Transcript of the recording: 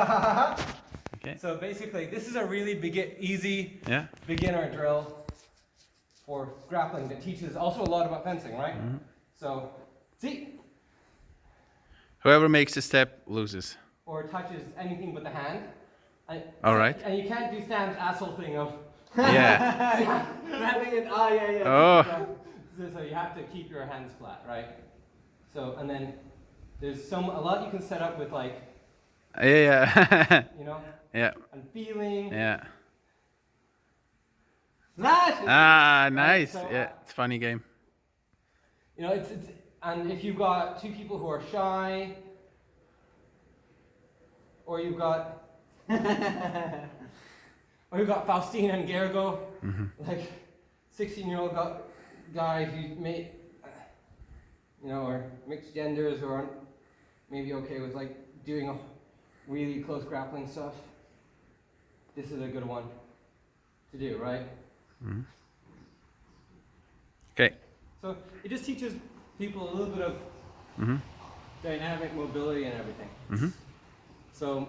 Okay. So basically, this is a really easy Yeah. beginner drill for grappling that teaches also a lot about fencing, right? Mm-hmm. So, see, Whoever makes the step loses. or touches anything but the hand. And, All right. And you can't do Sam's asshole thing of Yeah. grabbing it. Ah, yeah, yeah. Oh. So, so you have to keep your hands flat, right? So, and then there's some a lot you can set up with like, Yeah. yeah. you know, yeah. and feeling. Yeah. Ah, nice. so, Yeah, it's a funny game. You know, it's, it's and if you've got two people who are shy, or you've got, or you've got Faustine and Gergo, like sixteen-year-old gu- guy who may, you know, or mixed genders who aren't maybe okay with like doing a really close grappling stuff. This is a good one to do, right? Okay. So it just teaches people a little bit of hmm dynamic mobility and everything. Mhm. So